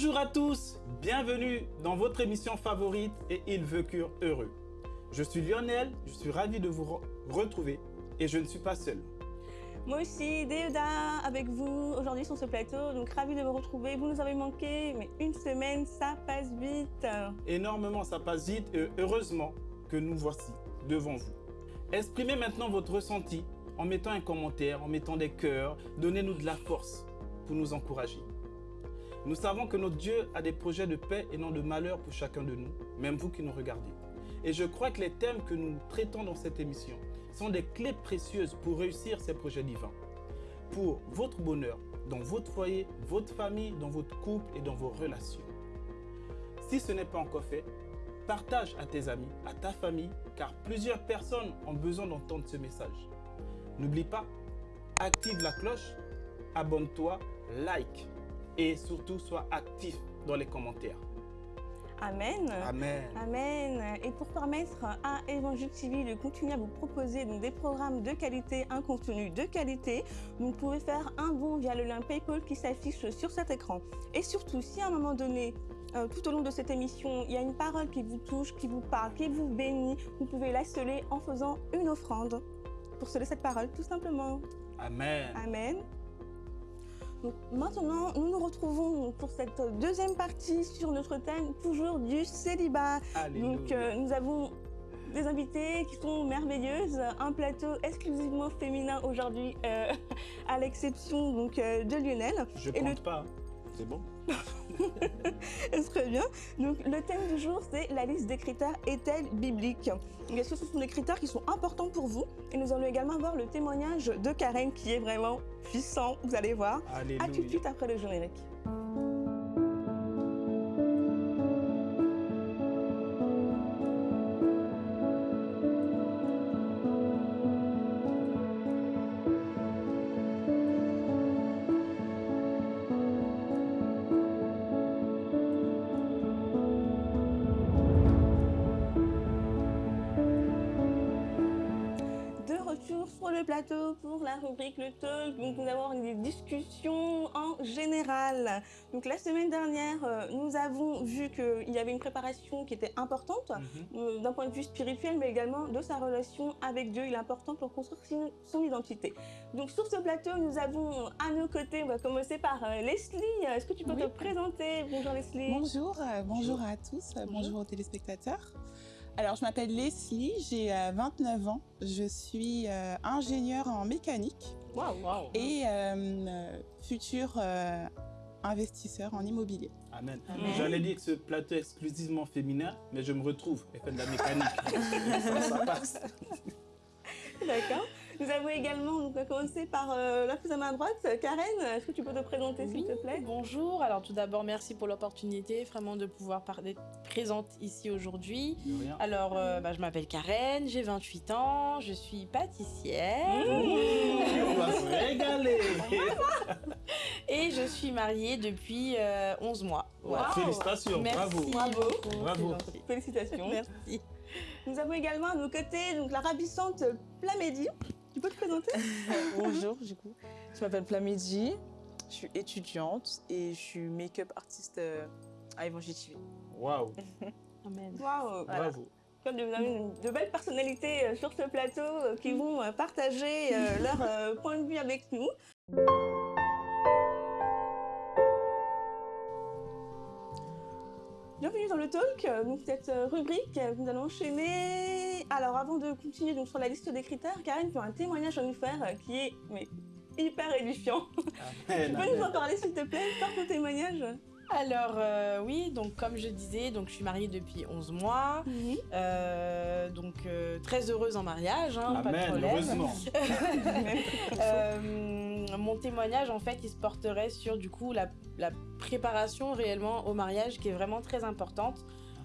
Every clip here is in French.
Bonjour à tous, bienvenue dans votre émission favorite et Ils vécurent heureux. Je suis Lionel, je suis ravi de vous re retrouver et je ne suis pas seul. Moi aussi, Déoda avec vous aujourd'hui sur ce plateau, donc ravi de vous retrouver. Vous nous avez manqué, mais une semaine, ça passe vite. Énormément, ça passe vite et heureusement que nous voici devant vous. Exprimez maintenant votre ressenti en mettant un commentaire, en mettant des cœurs, donnez-nous de la force pour nous encourager. Nous savons que notre Dieu a des projets de paix et non de malheur pour chacun de nous, même vous qui nous regardez. Et je crois que les thèmes que nous traitons dans cette émission sont des clés précieuses pour réussir ces projets divins. Pour votre bonheur, dans votre foyer, votre famille, dans votre couple et dans vos relations. Si ce n'est pas encore fait, partage à tes amis, à ta famille, car plusieurs personnes ont besoin d'entendre ce message. N'oublie pas, active la cloche, abonne-toi, like et surtout sois actif dans les commentaires. Amen. Amen. Amen. Et pour permettre à Évangile TV de continuer à vous proposer des programmes de qualité, un contenu de qualité, vous pouvez faire un bon via le lien PayPal qui s'affiche sur cet écran. Et surtout, si à un moment donné, euh, tout au long de cette émission, il y a une parole qui vous touche, qui vous parle, qui vous bénit, vous pouvez la sceller en faisant une offrande pour sceller cette parole, tout simplement. Amen. Amen. Donc maintenant, nous nous retrouvons pour cette deuxième partie sur notre thème, toujours du célibat. Alléluia. Donc euh, nous avons des invités qui sont merveilleuses, un plateau exclusivement féminin aujourd'hui, euh, à l'exception donc euh, de Lionel. Je et le- compte pas. C'est bon Très bien. Donc le thème du jour, c'est la liste des critères est-elle biblique? Est-ce que ce sont des critères qui sont importants pour vous? Et nous allons également voir le témoignage de Karen qui est vraiment puissant, vous allez voir. Alléluia. À tout de suite après le générique. Plateau pour la rubrique Le Talk. Donc, nous avons des discussions en général. Donc, la semaine dernière, euh, nous avons vu qu'il y avait une préparation qui était importante Mhm. euh, d'un point de vue spirituel, mais également de sa relation avec Dieu. Il est important pour construire son- identité. Donc, sur ce plateau, nous avons à nos côtés, on va commencer par euh, Leslie. Est-ce que tu peux Oui. te présenter? Bonjour Leslie. Bonjour, bonjour à tous, euh, bonjour aux téléspectateurs. Alors, je m'appelle Leslie, j'ai euh, 29 ans, je suis euh, ingénieure en mécanique Waouh, waouh. et euh, euh, futur euh, investisseur en immobilier. Amen. Amen. J'allais dire que ce plateau est exclusivement féminin, mais je me retrouve. Elle fait de la mécanique. ça, ça passe. D'accord. Nous avons également, donc, on va commencer par euh, la plus à ma droite, Karen. Est-ce que tu peux te présenter, s'il te plaît? Bonjour, alors tout d'abord merci pour l'opportunité vraiment de pouvoir d'être présente ici aujourd'hui. Alors euh, bah, je m'appelle Karen, j'ai 28 ans, je suis pâtissière On va se régaler. et je suis mariée depuis euh, 11 mois. Voilà. Félicitations, Merci bravo. Bravo. beaucoup, Bravo. Félicitations. Merci. Nous avons également à nos côtés donc, la ravissante Plamédie. Tu peux te présenter Bonjour, du coup. Je m'appelle Plamidi, je suis étudiante et je suis make-up artiste euh, à Evangile TV. Waouh, Amen. Waouh bravo. Comme de, de- de belles personnalités euh, sur ce plateau euh, qui vont euh, partager leur point de vue avec nous. Bienvenue dans le talk, donc cette rubrique, nous allons enchaîner. Alors avant de continuer donc, sur la liste des critères, Karen, tu as un témoignage à nous faire euh, qui est mais, hyper édifiant. Amen, tu peux nous en parler s'il te plaît Par ton témoignage Alors euh, oui, donc comme je disais, donc je suis mariée depuis 11 mois, Euh, donc euh, très heureuse en mariage, hein, pas de problème. heureusement. Euh, mon témoignage, en fait, il se porterait sur du coup la, la préparation réellement au mariage qui est vraiment très importante.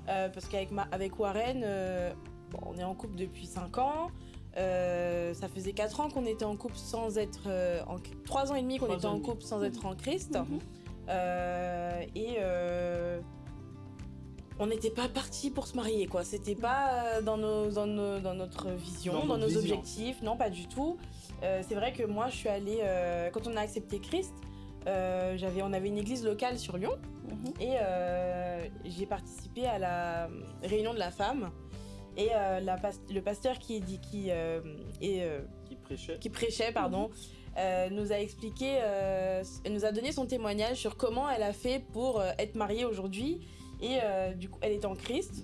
Euh, parce qu'avec ma- avec Warren, euh, bon, on est en couple depuis 5 ans. Euh, ça faisait 4 ans qu'on était en couple sans être. euh, en, 3 ans et demi qu'on était en couple sans être en Christ. Mhm. Euh, et. on n'était pas parti pour se marier, quoi. C'était pas dans, nos, dans, nos- dans notre vision, Dans nos vision. objectifs. Non, pas du tout. C'est vrai que moi, je suis allée, quand on a accepté Christ, j'avais, on avait une église locale sur Lyon Mhm. et j'ai participé à la réunion de la femme. Et euh, la le pasteur qui, dit, qui, euh, est, euh, Qui prêchait. qui prêchait, pardon, euh, nous a expliqué, euh, nous a donné son témoignage sur comment elle a fait pour euh, être mariée aujourd'hui. Et euh, du coup, elle est en Christ.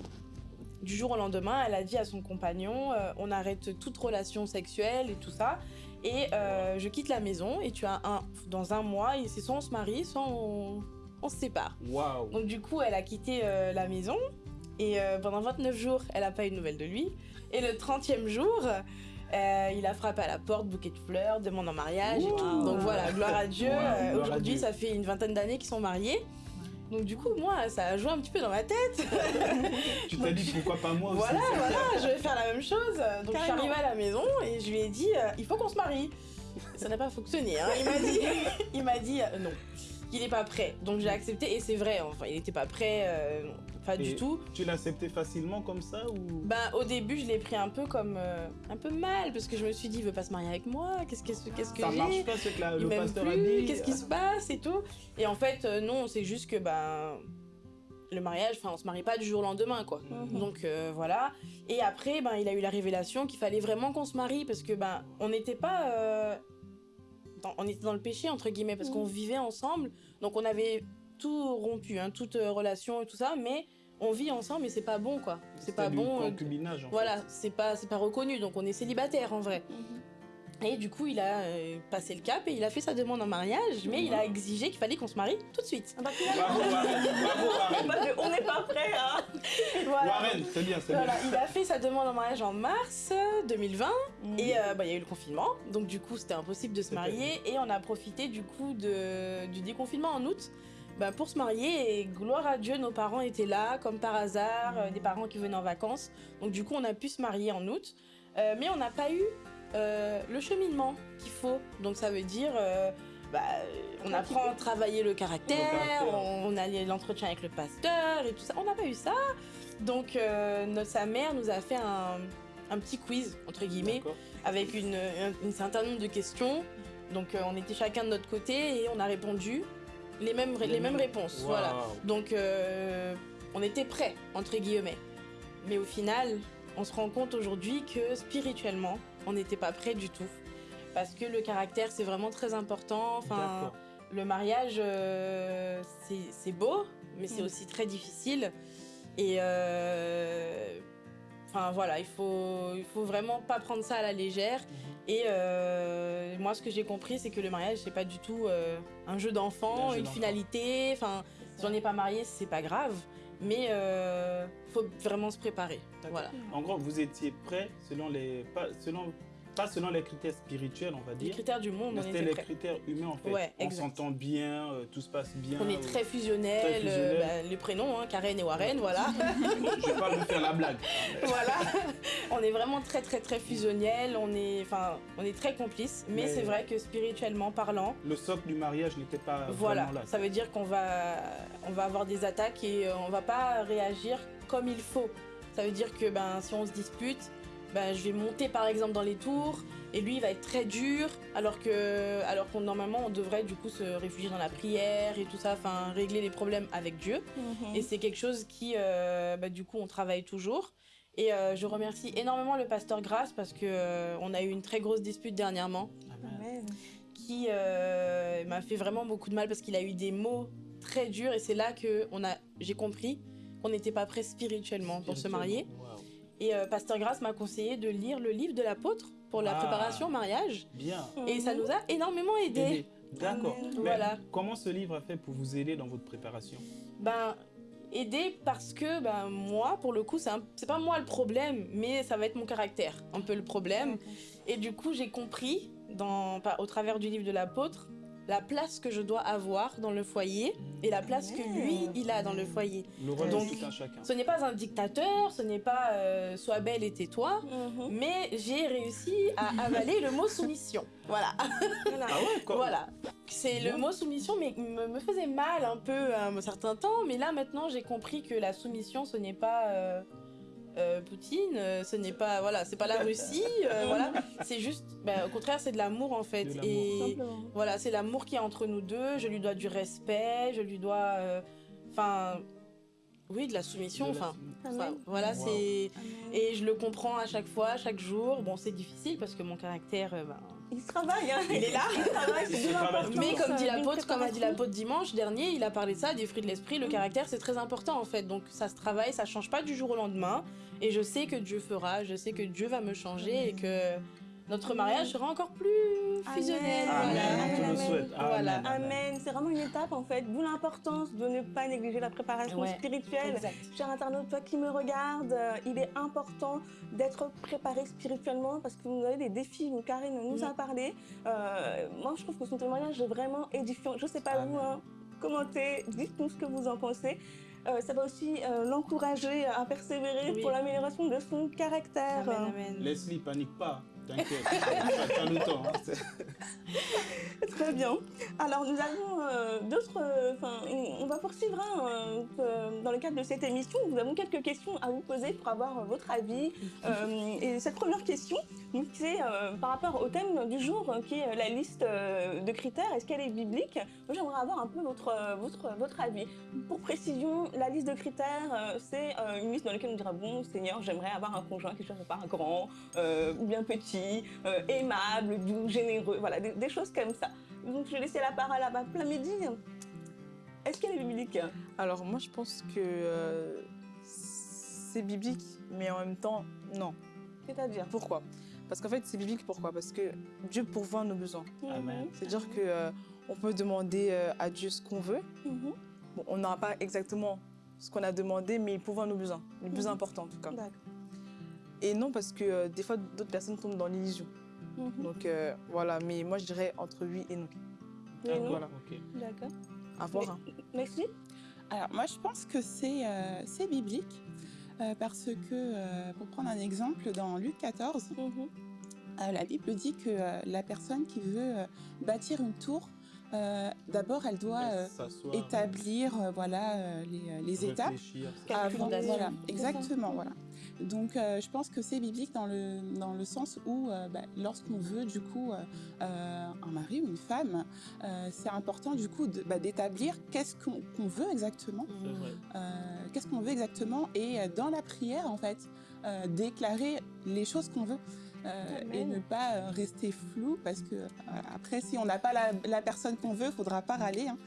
Du jour au lendemain, elle a dit à son compagnon, euh, on arrête toute relation sexuelle et tout ça. Et euh, je quitte la maison et tu as un, dans un mois, et c'est soit on se marie, soit on, on se sépare. Waouh. Donc du coup, elle a quitté euh, la maison et euh, pendant 29 jours, elle n'a pas eu de nouvelles de lui. Et le 30e jour, euh, il a frappé à la porte, bouquet de fleurs, demande en mariage et tout. Wow. Donc voilà, gloire à Dieu. Euh, Aujourd'hui, ça fait une vingtaine d'années qu'ils sont mariés. Donc du coup, moi, ça a joué un petit peu dans ma tête. Tu t'es dit pourquoi pas moi aussi voilà, voilà, je vais faire la même chose. Donc je suis arrivée à la maison et je lui ai dit, euh, il faut qu'on se marie. Ça n'a pas fonctionné. hein. Il m'a dit, il m'a dit euh, non, qu'il n'est pas prêt. Donc j'ai accepté et c'est vrai. Enfin, il n'était pas prêt, euh, pas du tout. Tu l'as accepté facilement comme ça ou? Ben, au début, je l'ai pris un peu comme euh, un peu mal parce que je me suis dit, il veut pas se marier avec moi. Qu'est-ce que qu'est-ce que ça marche pas ce que la- le m'aime pasteur a plus. dit Qu'est-ce qui se passe et tout. Et en fait, euh, non, c'est juste que ben le mariage, enfin, on se marie pas du jour au lendemain, quoi. Mhm. Donc euh, voilà. Et après, ben, il a eu la révélation qu'il fallait vraiment qu'on se marie parce que ben, on n'était pas, euh, dans- on était dans le péché entre guillemets parce Mhm. qu'on vivait ensemble. Donc on avait tout rompu, hein, toute euh, relation et tout ça, mais on vit ensemble et c'est pas bon, quoi. C'est pas du bon. euh, concubinage en voilà, c'est pas, c'est pas reconnu, donc on est célibataire en vrai. Mhm. Et du coup, il a euh, passé le cap et il a fait sa demande en mariage, mais il a exigé qu'il fallait qu'on se marie tout de suite. Ah bah, Bravo Warren, bravo Warren. on n'est pas prêt, hein. Voilà. Warren, c'est bien, c'est Voilà, bien. il a fait sa demande en mariage en mars euh, 2020 et euh, bah, il y a eu le confinement, donc du coup c'était impossible de se marier. et on a profité du coup de, du déconfinement en août bah, pour se marier. Et gloire à Dieu, nos parents étaient là comme par hasard, euh, des parents qui venaient en vacances, donc du coup on a pu se marier en août, Euh, mais on n'a pas eu euh, le cheminement qu'il faut, donc ça veut dire euh, bah, on apprend à travailler le caractère, Le caractère. on, a l'entretien avec le pasteur et tout ça, on n'a pas eu ça. Donc, euh, notre, sa mère nous a fait un, un petit quiz, entre guillemets, avec une, un, un certain nombre de questions. Donc, on était chacun de notre côté et on a répondu les mêmes, les mêmes réponses. Voilà. Donc, on était prêts, entre guillemets. Mais au final, on se rend compte aujourd'hui que spirituellement, on n'était pas prêts du tout. Parce que le caractère, c'est vraiment très important. Enfin, le mariage, euh, c'est- beau, mais c'est Mm. aussi très difficile. Et euh, enfin voilà, il faut, il faut vraiment pas prendre ça à la légère. Mhm. Et euh, moi, ce que j'ai compris, c'est que le mariage, c'est pas du tout euh, un jeu d'enfant, Un une finalité. Enfin, si on n'est pas marié, c'est pas grave. Mais euh, faut vraiment se préparer. Voilà. En gros, vous étiez prêt selon les selon pas selon les critères spirituels, on va Les dire. critères du monde, on était les prêts. critères humains en fait. Ouais, on s'entend bien, euh, tout se passe bien. On est très fusionnels. euh, bah, les prénoms, hein, Karen et Warren, voilà. Je vais pas vous faire la blague. voilà. On est vraiment très très très fusionnels, on est, enfin, on est très complices, mais, Mais- c'est vrai que spirituellement parlant, Le socle du mariage n'était pas voilà, vraiment là. ça veut dire qu'on va, on va avoir des attaques et euh, on va pas réagir comme il faut. Ça veut dire que ben, si on se dispute, ben, je vais monter par exemple dans les tours et lui il va être très dur alors que alors qu'on normalement on devrait du coup se réfugier dans la prière et tout ça, enfin régler les problèmes avec Dieu. Mhm. Et c'est quelque chose qui, euh, bah, du coup, on travaille toujours. Et euh, je remercie énormément le pasteur Grasse parce que euh, on a eu une très grosse dispute dernièrement Amen. qui euh, m'a fait vraiment beaucoup de mal parce qu'il a eu des mots très durs et c'est là que on a, j'ai compris qu'on n'était pas prêt spirituellement pour se marier. Et euh, pasteur Grasse m'a conseillé de lire le livre de l'apôtre pour la Ah. préparation au mariage Bien. et ça nous a énormément aidé. Aidé. D'accord. Voilà. Comment ce livre a fait pour vous aider dans votre préparation? Ben, aider parce que ben, moi, pour le coup, c'est pas moi le problème, mais ça va être mon caractère, un peu le problème. Et du coup, j'ai compris, dans, au travers du livre de l'apôtre, la place que je dois avoir dans le foyer et la place que lui, il a dans le foyer. Le rôle Donc, de tout un chacun. Ce n'est pas un dictateur, ce n'est pas euh, sois belle et tais-toi, Mhm. mais j'ai réussi à avaler le mot soumission. Voilà. Voilà. Ah ouais, quoi Voilà. C'est le mot soumission, mais me, me faisait mal un peu à un certain temps. Mais là, maintenant, j'ai compris que la soumission, ce n'est pas euh, euh, Poutine, euh, ce n'est pas voilà, c'est pas la Russie, euh, voilà. C'est juste, bah, au contraire, c'est de l'amour en fait. Et Simplement. voilà, c'est l'amour qui est entre nous deux. Je lui dois du respect, je lui dois, euh, enfin, oui, de la soumission. Enfin, Amen. voilà, Wow. c'est Amen. et je le comprends à chaque fois, chaque jour. Bon, c'est difficile parce que mon caractère, ben, Il travaille, hein. Il est là. Il travaille, Il c'est l'importance. Mais comme dit l'apôtre, comme a dit préparation. l'apôtre dimanche dernier, il a parlé de ça, des fruits de l'esprit, le caractère c'est très important en fait. Donc ça se travaille, ça change pas du jour au lendemain. Et je sais que Dieu fera, je sais que Dieu va me changer et que notre mariage sera encore plus fusionnel. Amen. Voilà. Amen. C'est vraiment une étape en fait, d'où l'importance de ne pas négliger la préparation Ouais. spirituelle. Exact. Cher internaute, toi qui me regardes, euh, il est important d'être préparé spirituellement parce que vous avez des défis, dont Karine nous a Mm. parlé. Euh, moi, je trouve que son témoignage est vraiment édifiant. Je sais pas Amen. vous, hein, commentez, dites-nous ce que vous en pensez. Euh, ça va aussi euh, l'encourager à persévérer Oui. pour l'amélioration de son caractère. Amen, amen. Leslie, panique pas. Hein. Très bien. Alors nous avons euh, d'autres. euh, Enfin, on va poursuivre hein, euh, dans le cadre de cette émission. Nous avons quelques questions à vous poser pour avoir votre avis. Et cette première question, c'est euh, par rapport au thème du jour, euh, qui est la liste euh, de critères. Est-ce qu'elle est biblique? J'aimerais avoir un peu votre euh, votre votre avis. Pour précision, la liste de critères, euh, c'est euh, une liste dans laquelle on dira bon, Seigneur, j'aimerais avoir un conjoint qui ne soit pas grand euh, ou bien petit, euh, aimable, doux, généreux. Voilà, des, des choses comme ça. Donc je vais laisser la parole à ma plein midi. Est-ce qu'elle est biblique? Alors moi je pense que euh, c'est biblique, mais en même temps non. C'est-à-dire? Pourquoi? Parce qu'en fait c'est biblique pourquoi? Parce que Dieu pourvoit nos besoins. C'est-à-dire que euh, on peut demander euh, à Dieu ce qu'on veut. Mhm. Bon, on n'aura pas exactement ce qu'on a demandé, mais il pourvoit nos besoins, les plus Mhm. importants en tout cas. Et non parce que euh, des fois d'autres personnes tombent dans l'illusion. Mhm. Donc euh, voilà, mais moi je dirais entre oui et non. D'accord. Ok. D'accord. À voir. hein. Merci. Alors moi je pense que c'est euh, c'est biblique euh, parce que, euh, pour prendre un exemple, dans Luc 14, Mhm. euh, la Bible dit que euh, la personne qui veut euh, bâtir une tour, euh, d'abord elle doit euh, établir euh, voilà, euh, les, les étapes. Avant, voilà, exactement, voilà. Donc, euh, je pense que c'est biblique dans le, dans le sens où, euh, bah, lorsqu'on veut, du coup, euh, un mari ou une femme, euh, c'est important, du coup, bah, d'établir qu'est-ce qu'on veut exactement, euh, qu'est-ce qu'on veut exactement, et euh, dans la prière, en fait, euh, déclarer les choses qu'on veut. euh, et ne pas euh, rester flou parce que euh, après si on n'a pas la, la personne qu'on veut, faudra pas râler. hein.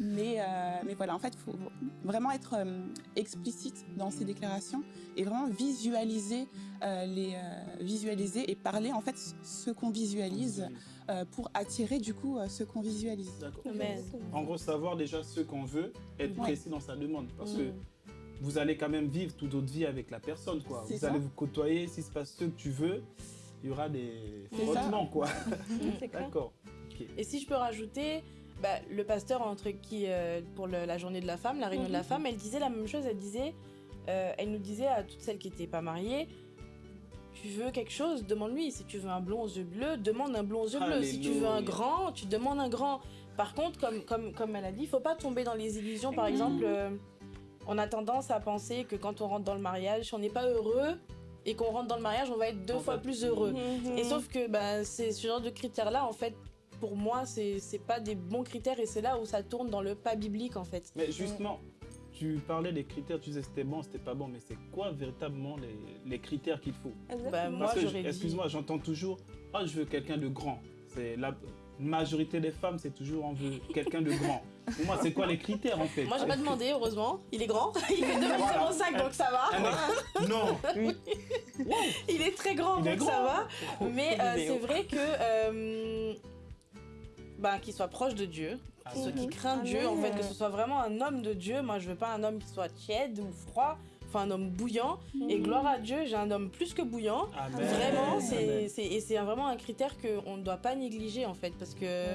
Mais, euh, mais voilà, en fait, il faut vraiment être euh, explicite dans ses déclarations et vraiment visualiser, euh, les, euh, visualiser et parler en fait ce qu'on visualise euh, pour attirer du coup ce qu'on visualise. D'accord. En gros, savoir déjà ce qu'on veut, être Ouais. précis dans sa demande. Parce que Mhm. vous allez quand même vivre toute votre vie avec la personne. Quoi. Vous ça. allez vous côtoyer, s'il se passe ce que tu veux, il y aura des C'est ça. frottements. Quoi. D'accord. Et si je peux rajouter, bah, le pasteur entre qui euh, pour le- la journée de la femme, la réunion de la Mhm. femme, elle disait la même chose. Elle disait, euh, elle nous disait à toutes celles qui n'étaient pas mariées, tu veux quelque chose, demande-lui. Si tu veux un blond aux yeux bleus, demande un blond aux yeux bleus. Si tu veux un grand, tu demandes un grand. Par contre, comme comme comme elle a dit, il faut pas tomber dans les illusions. Par exemple, euh, on a tendance à penser que quand on rentre dans le mariage, si on n'est pas heureux et qu'on rentre dans le mariage, on va être deux On fois va- plus heureux. Mhm. Et sauf que bah, c'est ce genre de critères-là, en fait, pour moi, c'est c'est pas des bons critères et c'est là où ça tourne dans le pas biblique, en fait. Mais justement, tu parlais des critères, tu disais c'était bon, c'était pas bon, mais c'est quoi véritablement les, les critères qu'il faut? Exactement. Bah, moi, Parce que, j'aurais dit- excuse-moi, j'entends toujours, ah, je veux quelqu'un de grand. C'est la majorité des femmes, c'est toujours on veut quelqu'un de grand. Pour moi, c'est quoi les critères en fait? Moi, j'ai pas demandé, heureusement. Il est grand. Il fait 2m05, donc ça va. Ex- Non, Il est très grand, Il donc ça va. Mais euh, c'est vrai que. euh, bah, qu'il soit proche de Dieu, Ah, ce Mhm. qui craint Dieu, en fait, que ce soit vraiment un homme de Dieu. Moi, je veux pas un homme qui soit tiède ou froid, enfin un homme bouillant. Et gloire à Dieu, j'ai un homme plus que bouillant. Amen. Vraiment, c'est c'est- et c'est un- vraiment un critère qu'on ne doit pas négliger en fait, parce que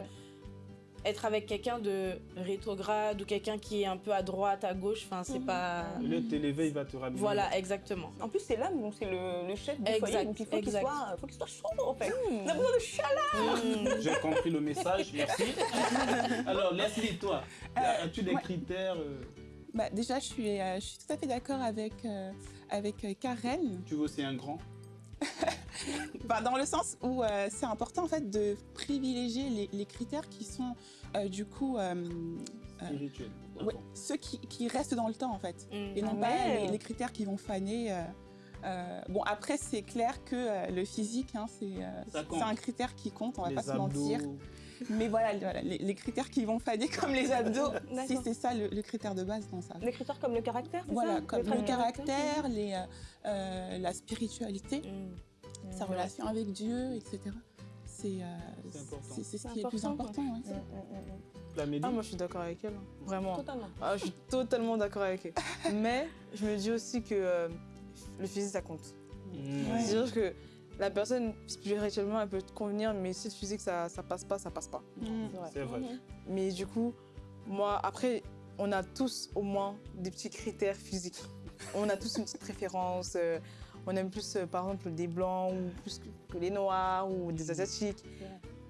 être avec quelqu'un de rétrograde ou quelqu'un qui est un peu à droite, à gauche, enfin c'est Mhm. pas. Au lieu de t'élever, il va te ramener. Voilà, exactement. En plus, c'est l'homme, donc c'est le, le chef du Exact, foyer, donc il faut qu'il soit, chaud en fait. On a besoin de chaleur. Mm. J'ai compris le message, merci. Alors, Leslie, toi, Euh, as-tu des ouais. critères euh, Bah, déjà, je suis, euh, je suis tout à fait d'accord avec, euh, avec Karen, Tu veux aussi un grand? Bah, dans le sens où euh, c'est important en fait de privilégier les, les critères qui sont euh, du coup euh, Euh, ouais, ceux qui, qui restent dans le temps en fait Mm. et non Ah pas ouais. les, les critères qui vont faner. euh, euh, bon après c'est clair que euh, le physique hein, c'est euh, un critère qui compte, on va Les pas se mentir. Mais voilà, voilà, les, les critères qui vont faner comme les abdos, si c'est ça le, le critère de base, non ça. Des critères comme le caractère, c'est Voilà, ça comme le caractère, les, euh, euh, la spiritualité, Mm. sa relation avec Dieu, etc. C'est euh, ce qui est le plus important, ouais. La Mélie Ah, moi je suis d'accord avec elle. hein. Vraiment. Totalement. Ah, je suis totalement d'accord avec elle. Mais je me dis aussi que euh, le physique ça compte. C'est-à-dire que la personne spirituellement elle peut te convenir, mais si le physique ça, ça passe pas, ça passe pas. Mm. C'est vrai. Mais du coup, moi, après, on a tous au moins des petits critères physiques. On a tous une petite préférence. euh, on aime plus, euh, par exemple, des blancs ou plus que, que les noirs ou des asiatiques.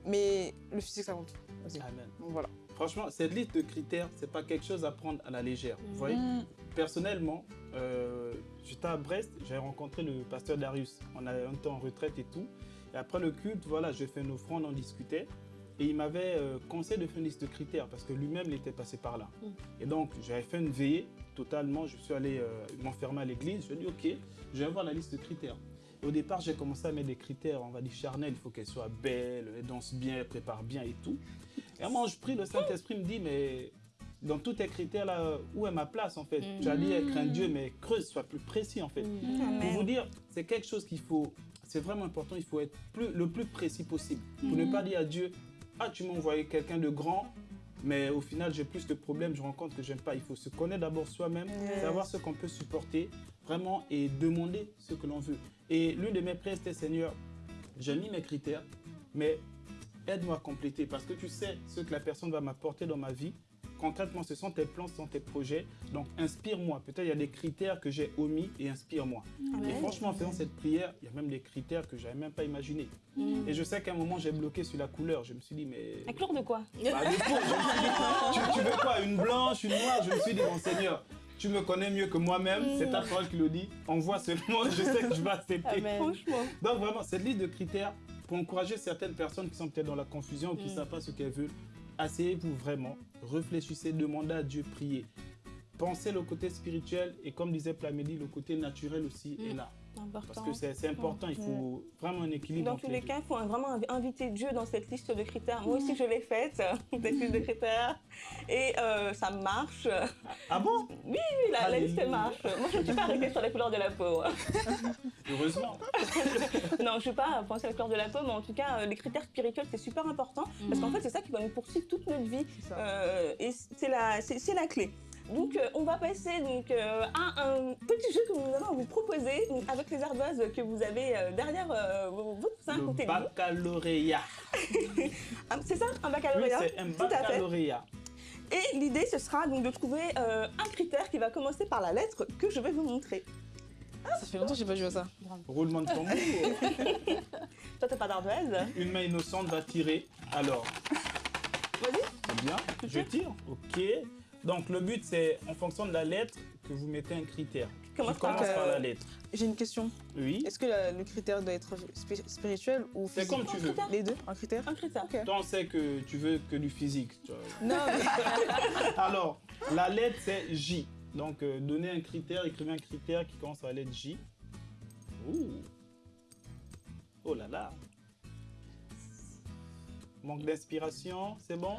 Mais le physique, ça compte aussi. Amen. Donc voilà. Franchement, cette liste de critères, c'est pas quelque chose à prendre à la légère. Vous voyez, Mm. personnellement, euh, j'étais à Brest, j'ai rencontré le pasteur Darius. On a un temps en retraite et tout. Et après le culte, voilà, j'ai fait une offrande, on discutait. Et il m'avait euh, conseillé de faire une liste de critères parce que lui-même, il était passé par là. Et donc, j'avais fait une veillée totalement. Je suis allé euh, m'enfermer à l'église. Je lui ai dit, OK, je vais voir la liste de critères. Et au départ, j'ai commencé à mettre des critères, on va dire charnels. Il faut qu'elle soit belle, elle danse bien, elle prépare bien et tout. Et à un moment, je prie, le Saint-Esprit me dit, mais dans tous tes critères là, où est ma place en fait? Mm. Tu as dit elle craint Dieu, mais creuse, sois plus précis en fait. Pour Amen. vous dire, c'est quelque chose qu'il faut, c'est vraiment important, il faut être plus, le plus précis possible. Pour ne pas dire à Dieu, ah tu m'as envoyé quelqu'un de grand, mais au final j'ai plus de problèmes, je rencontre que j'aime pas. Il faut se connaître d'abord soi-même, Yes. savoir ce qu'on peut supporter, vraiment, et demander ce que l'on veut. Et l'une de mes prières c'était Seigneur, j'ai mis mes critères, mais aide-moi à compléter parce que tu sais ce que la personne va m'apporter dans ma vie. Concrètement, ce sont tes plans, ce sont tes projets. Donc, inspire-moi. Peut-être il y a des critères que j'ai omis et inspire-moi. Et Amen. franchement, en faisant cette prière, il y a même des critères que j'avais même pas imaginés. Et je sais qu'à un moment, j'ai bloqué sur la couleur. Je me suis dit, mais. À couleur de quoi? Bah, du coup, je me suis dit, tu, tu veux quoi? Une blanche, une noire? Je me suis dit, mon Seigneur, tu me connais mieux que moi-même. C'est ta parole qui le dit. Envoie seulement, je sais que je vais accepter. Amen. Franchement. Donc vraiment, cette liste de critères pour encourager certaines personnes qui sont peut-être dans la confusion ou qui ne Mm. savent pas ce qu'elles veulent, asseyez-vous vraiment, réfléchissez, demandez à Dieu, priez. Pensez le côté spirituel et comme disait Plamélie, le côté naturel aussi Mm. est là. Important. Parce que c'est important, il faut vraiment un équilibre Dans tous les cas, il faut vraiment inv- inviter Dieu dans cette liste de critères. Moi aussi, je l'ai faite, cette liste de critères. Et euh, ça marche. Ah bon? Oui, la, la liste marche. Moi, je ne suis pas arrêtée sur la couleur de la peau. Heureusement. non, je ne suis pas pensée à la couleur de la peau, mais en tout cas, euh, les critères spirituels, c'est super important. Parce qu'en fait, c'est ça qui va nous poursuivre toute notre vie. Euh, et c'est la, la clé. Donc, euh, on va passer donc, euh, à un petit jeu que nous allons vous proposer donc, avec les ardoises que vous avez euh, derrière euh, vos- votre sein Le côté baccalauréat. Ah, c'est ça, un Oui, baccalauréat c'est un Tout à fait. baccalauréat. Et l'idée, ce sera donc de trouver euh, un critère qui va commencer par la lettre que je vais vous montrer. Ça fait longtemps que j'ai pas joué à ça. Roulement de tambour. Toi, t'as pas d'ardoise? Une main innocente va tirer. Alors, Vas-y. bien. Je tire. Ok. Donc le but c'est en fonction de la lettre que vous mettez un critère. Commence Qui par commence euh, par la lettre. J'ai une question. Oui. Est-ce que la- le critère doit être spi- spirituel ou C'est physique comme tu veux. critère. Les deux Un critère un critère. Ok. Toi on sait que tu veux que du physique. tu vois. Non, mais Alors, la lettre c'est J. Donc euh, donnez un critère, écrivez un critère qui commence par la lettre J. Ouh. Oh là là. Manque d'inspiration, c'est bon?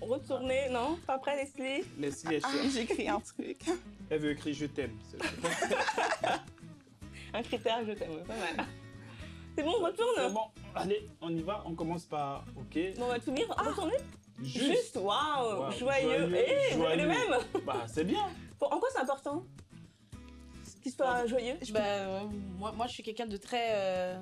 Retournez, non? Pas prêt, Leslie? Laisse-les Ah, j'écris un truc. Elle veut écrire je t'aime. C'est Un critère, je t'aime, pas mal. C'est bon, on c'est retourne bon. Allez, on y va. On commence par OK. Bon, on va tout lire. Retournez Juste. Juste, waouh Joyeux joyeux, Eh, joyeux. le même? Bah, c'est bien. Bon, En quoi c'est important? Qu'il soit joyeux? Bah, euh, moi, moi, je suis quelqu'un de très. euh,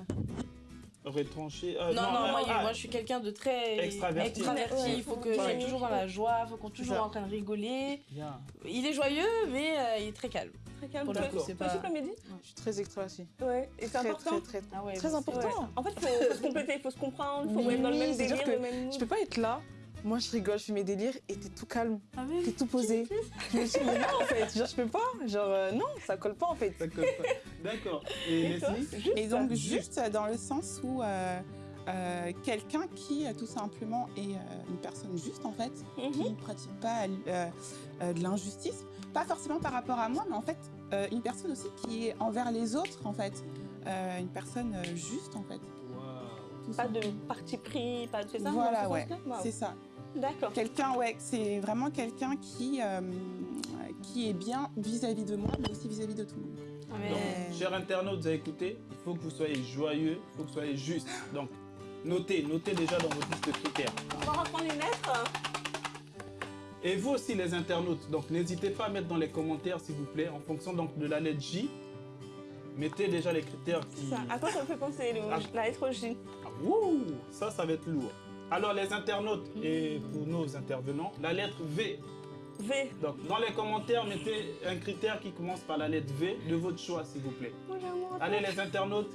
Retranché. euh, Non, non, moi, ah, moi, je suis quelqu'un de très Extraverti. extraverti. Il faut que je sois Ouais. toujours dans la joie, il faut qu'on soit toujours en train de rigoler. Bien. Il est joyeux, mais euh, il est très calme. Très calme. Pour Toi, c'est pas- je suis très extravertie. Ouais, et c'est important très, très, Ah ouais, très mais important. Ouais. En fait, il faut, faut se compléter, il faut se comprendre, il faut Oui, être dans le même délire, que le même Je peux pas être là moi je rigole, je fais mes délires et t'es tout calme, Ah oui. t'es tout posé. je me suis dit, mais non en fait, genre je peux pas, genre euh, non, ça colle pas en fait. Ça colle pas. D'accord. Et donc juste dans le sens où euh, euh, quelqu'un qui euh, tout simplement est euh, une personne juste en fait, Mhm. qui ne pratique pas euh, euh, de l'injustice, pas forcément par rapport à moi, mais en fait euh, une personne aussi qui est envers les autres en fait, Euh, une personne euh, juste en fait. Pas de parti pris, pas de c'est ça Voilà ouais, c'est ça. D'accord. Quelqu'un ouais, c'est vraiment quelqu'un qui euh, qui est bien vis-à-vis de moi, mais aussi vis-à-vis de tout le monde. Amen. Donc, chers internautes, vous avez écouté, il faut que vous soyez joyeux, il faut que vous soyez juste. Donc, notez, notez déjà dans votre liste de critères. On va reprendre une lettre. Et vous aussi, les internautes, donc n'hésitez pas à mettre dans les commentaires, s'il vous plaît, en fonction donc, de la lettre J. Mettez déjà les critères qui... Ça, à quoi ça me fait penser le- Ah. la lettre J Ah, wouh, ça, ça va être lourd. Alors, les internautes et pour nos intervenants, la lettre V. V. Donc, dans les commentaires, mettez un critère qui commence par la lettre V de votre choix, s'il vous plaît. Allez, les internautes,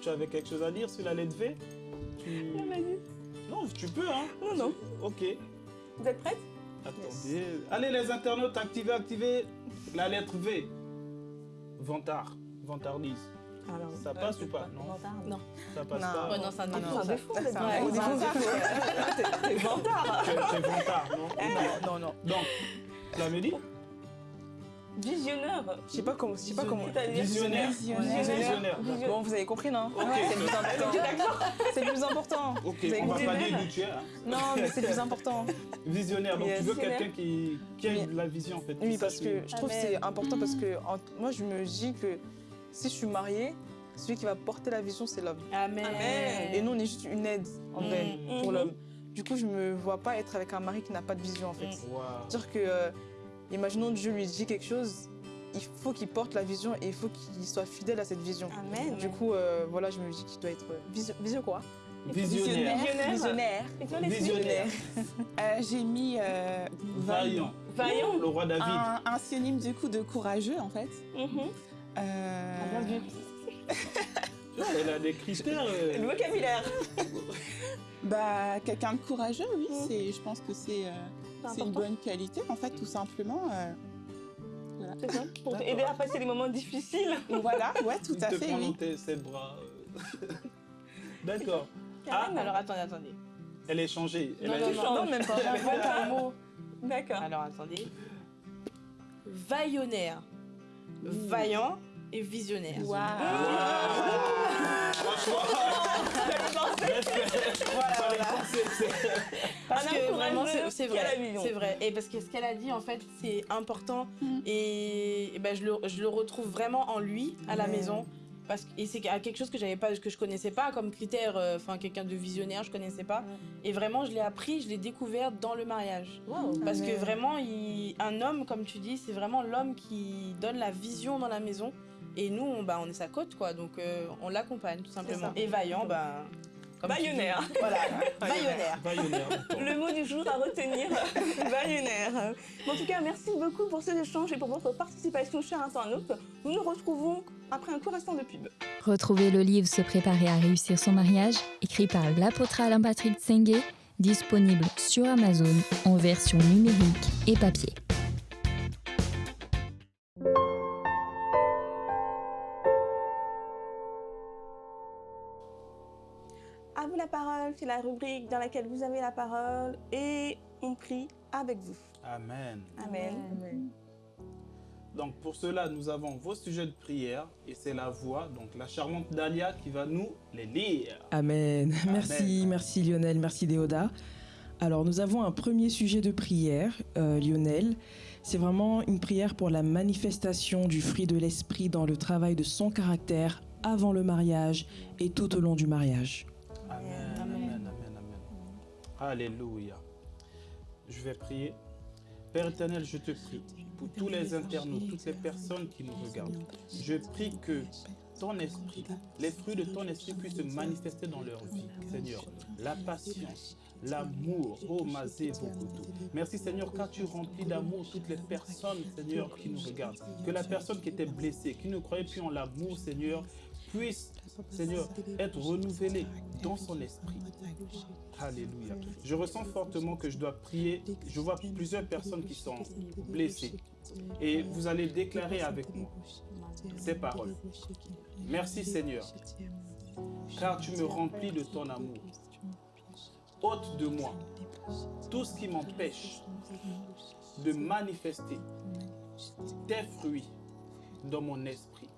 tu avais quelque chose à dire sur la lettre V? Tu-. Non, tu peux, hein Non, non. Ok. Vous êtes prêtes? Attendez. Allez, les internautes, activez, activez la lettre V. Vantard. Vantardise. Alors, Ça passe ou pas Non, Non. ça passe Non. pas. Oh non, c'est un Non, défaut. non, ça- ça- défaut, Vantard. C'est vantard. C'est c'est vantard, non Non, non. Donc, tu l'avais dit Visionneur. Je sais pas comment, je sais pas comment. Visionnaire. Visionnaire. Visionnaire. Visionnaire. Bon, vous avez compris, non. C'est le plus important. C'est le plus important. Ok, Vous avez on va pas dire es. hein. Non, mais c'est le plus important. Visionnaire, donc Yes. tu veux quelqu'un qui, qui a la vision en fait. Oui, parce que je trouve que Amen. c'est important parce que en- moi, je me dis que si je suis mariée, celui qui va porter la vision, c'est l'homme. Amen. Amen. Et nous, on est juste une aide, en vrai, Mm. pour Mhm. l'homme. Du coup, je me vois pas être avec un mari qui n'a pas de vision, en fait. Mm. Waouh. Dire que, euh, imaginons Dieu lui dit quelque chose, il faut qu'il porte la vision et il faut qu'il soit fidèle à cette vision. Amen. Du coup, euh, voilà, je me dis qu'il doit être euh, visio, visio quoi? Visionnaire. Visionnaire. Visionnaire. Visionnaire. Euh, J'ai mis euh, Vaillant. Vaillant. Le roi David. un, un synonyme du coup de courageux en fait. Mhm. Euh, Ah, bien vu. Elle a des critères. euh, Le vocabulaire. bah, quelqu'un de courageux, oui, Mm. c'est, je pense que c'est, euh, une bonne qualité en fait, tout simplement. euh, C'est ça. Pour t'aider à passer les moments difficiles. voilà, ouais, tout Il à te fait, prend dans oui. tes- ses bras. D'accord. Ah, Karen, Alors attendez, attendez. Elle est changée. Elle Non, a non, non. Non, même pas. J'invente un mot. D'accord. Alors attendez. Vaillonnaire. Vaillant et visionnaire. C'est- Parce que vraiment, c'est vrai. C'est vrai. Et parce que ce qu'elle a dit, en fait, c'est important. Mm. Et, et ben, je, le, je le retrouve vraiment en lui, à la Ouais. maison. Parce que, et c'est quelque chose que j'avais pas, que je connaissais pas comme critère, euh, enfin quelqu'un de visionnaire, je connaissais pas. Et vraiment, je l'ai appris, je l'ai découvert dans le mariage. Parce que vraiment, il- un homme, comme tu dis, c'est vraiment l'homme qui donne la vision dans la maison. Et nous, on, bah, on est sa côte, quoi. Donc, euh, on l'accompagne, tout simplement. Et vaillant, bah. Vaillonnaire. Voilà, d'accord. Le mot du jour à retenir, baïonnaire. En tout cas, merci beaucoup pour ces échanges et pour votre participation, chers internautes. Nous nous retrouvons après un court instant de pub. Retrouvez le livre Se préparer à réussir son mariage, écrit par l'apôtre Alain Patrick Tsengue, disponible sur Amazon en version numérique et papier. C'est la rubrique dans laquelle vous avez la parole et on prie avec vous. Amen. Amen. Donc pour cela, nous avons vos sujets de prière et c'est la voix, donc la charmante Dalia qui va nous les lire. Amen. Merci, merci Lionel, merci Déoda. Alors nous avons un premier sujet de prière, euh, Lionel. C'est vraiment une prière pour la manifestation du fruit de l'esprit dans le travail de son caractère avant le mariage et tout au long du mariage. Alléluia. Je vais prier. Père éternel, je te prie pour tous les internautes, toutes les personnes qui nous regardent. Je prie que ton esprit, les fruits de ton esprit puissent se manifester dans leur vie, Seigneur. La patience, l'amour, oh Mazé Bokoto. Merci Seigneur car tu remplis d'amour toutes les personnes, Seigneur, qui nous regardent. Que la personne qui était blessée, qui ne croyait plus en l'amour, Seigneur, puisse Seigneur, être renouvelé dans son esprit. Alléluia. Je ressens fortement que je dois prier. Je vois plusieurs personnes qui sont blessées. Et vous allez déclarer avec moi ces paroles. Merci Seigneur, car tu me remplis de ton amour. Ôte de moi tout ce qui m'empêche de manifester tes fruits dans mon esprit.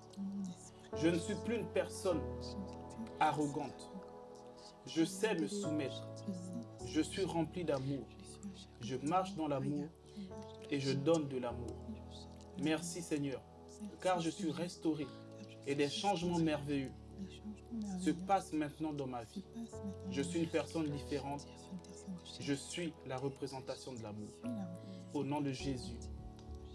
Je ne suis plus une personne arrogante. Je sais me soumettre. Je suis rempli d'amour. Je marche dans l'amour et je donne de l'amour. Merci Seigneur, car je suis restauré et des changements merveilleux se passent maintenant dans ma vie. Je suis une personne différente. Je suis la représentation de l'amour. Au nom de Jésus.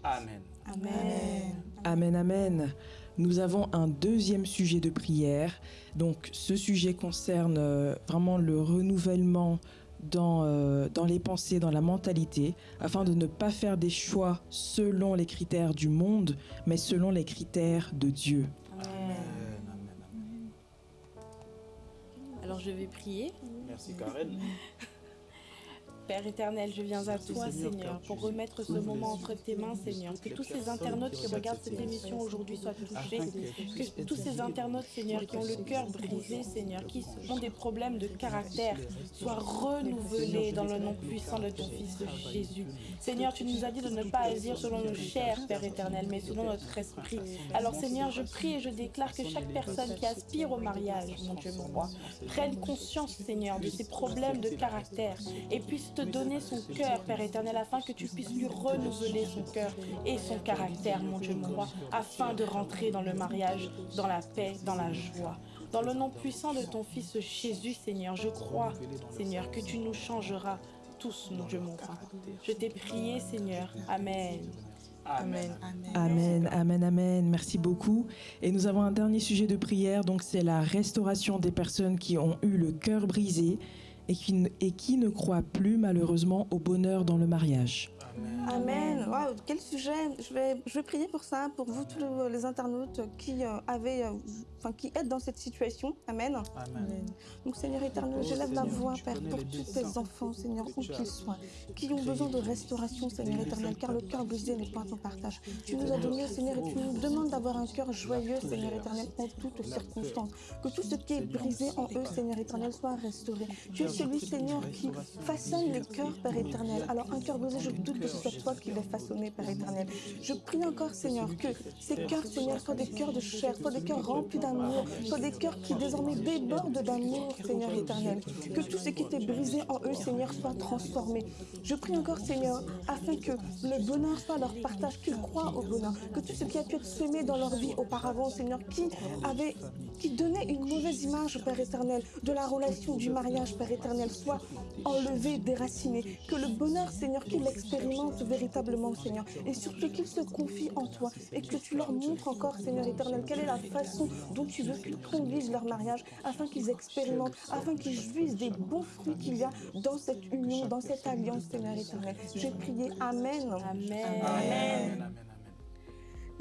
Amen. Amen. Amen, amen. Nous avons un deuxième sujet de prière. Donc ce sujet concerne euh, vraiment le renouvellement dans, euh, dans les pensées, dans la mentalité, afin de ne pas faire des choix selon les critères du monde, mais selon les critères de Dieu. Amen. Amen. Alors je vais prier. Merci Karen. Père éternel, je viens à toi, Seigneur, pour remettre ce moment entre tes mains, Seigneur. Que tous ces internautes qui regardent cette émission aujourd'hui soient touchés. Que tous ces internautes, Seigneur, qui ont le cœur brisé, Seigneur, qui ont des problèmes de caractère, soient renouvelés dans le nom puissant de ton Fils Jésus. Seigneur, tu nous as dit de ne pas agir selon nos chairs, Père éternel, mais selon notre esprit. Alors, Seigneur, je prie et je déclare que chaque personne qui aspire au mariage, mon Dieu, mon roi, prenne conscience, Seigneur, de ses problèmes de caractère et puisse te donner son cœur, Père éternel, afin que tu puisses lui renouveler son cœur et son caractère, mon Dieu, mon roi, afin de rentrer dans le mariage, dans la paix, dans la joie. Dans le nom puissant de ton Fils Jésus, Seigneur, je crois, Seigneur, que tu nous changeras tous, mon Dieu, mon roi. Je t'ai prié, Seigneur. Amen. Amen. Amen, amen, amen. Merci beaucoup. Et nous avons un dernier sujet de prière, donc c'est la restauration des personnes qui ont eu le cœur brisé et qui, ne- croient plus malheureusement au bonheur dans le mariage. Amen. Quel sujet. Je vais, je vais prier pour ça, pour vous tous les, les internautes qui euh, avaient, euh, enfin qui êtes dans cette situation. Amen. Amen. Donc Seigneur éternel, Oh, j'élève la Seigneur, voix, Père, pour tous tes enfants, Seigneur, où qu'ils soient, qui ont besoin de restauration, Seigneur éternel, car le cœur brisé n'est pas ton partage. Tu nous as donné, Seigneur, et tu nous demandes d'avoir un cœur joyeux, Seigneur éternel, en toutes circonstances. Que tout ce qui est brisé en eux, Seigneur éternel, soit restauré. Tu es celui, Seigneur, qui façonne les cœurs, Père éternel. Alors un cœur brisé, je doute que ce soit toi qui l'aies façonné, Père éternel. Je prie encore, Seigneur, que ces cœurs, Seigneur, soient des cœurs de chair, soient des cœurs remplis d'amour, soient des cœurs qui désormais débordent d'amour, Seigneur éternel. Que tout ce qui était brisé en eux, Seigneur, soit transformé. Je prie encore, Seigneur, afin que le bonheur soit leur partage, qu'ils croient au bonheur. Que tout ce qui a pu être semé dans leur vie auparavant, Seigneur, qui avait, qui donnait une mauvaise image, Père éternel, de la relation du mariage, Père éternel, soit enlevé, déraciné. Que le bonheur, Seigneur, qu'ils l'expérimentent véritablement, Seigneur. Et surtout qu'ils se confient en toi et que tu leur montres encore, Seigneur éternel, quelle est la façon dont tu veux qu'ils conduisent leur mariage afin qu'ils expérimentent, afin qu'ils jouissent des bons fruits qu'il y a dans cette union, dans cette alliance, Seigneur éternel. J'ai prié Amen. Amen. Amen.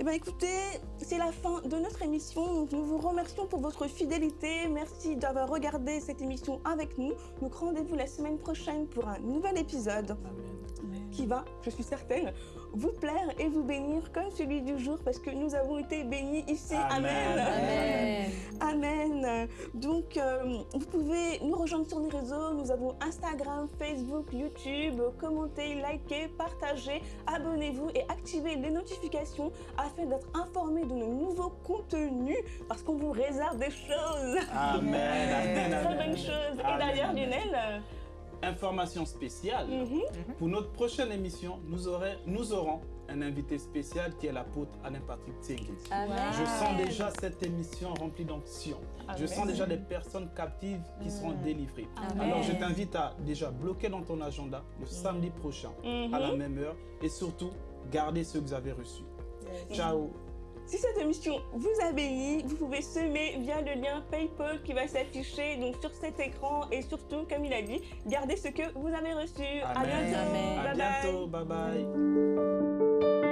Eh bien écoutez, c'est la fin de notre émission. Donc, nous vous remercions pour votre fidélité. Merci d'avoir regardé cette émission avec nous. Donc rendez-vous la semaine prochaine pour un nouvel épisode Amen. qui va, je suis certaine, vous plaire et vous bénir comme celui du jour parce que nous avons été bénis ici. Amen. Amen. Amen. Amen. Donc, euh, vous pouvez nous rejoindre sur les réseaux. Nous avons Instagram, Facebook, YouTube. Commentez, likez, partagez, abonnez-vous et activez les notifications afin d'être informé de nos nouveaux contenus parce qu'on vous réserve des choses. Amen. Amen. Très bonnes choses. Et d'ailleurs, Lionel, Information spéciale. mhm, Pour notre prochaine émission, nous, aurez- nous aurons un invité spécial qui est l'apôtre Alain Patrick Tsengé. Amen. Je sens déjà cette émission remplie d'onction. Je sens déjà des personnes captives qui seront délivrées. Amen. Alors je t'invite à déjà bloquer dans ton agenda le samedi prochain mhm. à la même heure et surtout garder ce que vous avez reçu. Ciao. Si cette émission vous a béni, vous pouvez semer via le lien PayPal qui va s'afficher donc sur cet écran et surtout, comme il a dit, gardez ce que vous avez reçu. À Amen. bientôt. Amen. À Bye bye. bientôt. Bye bye.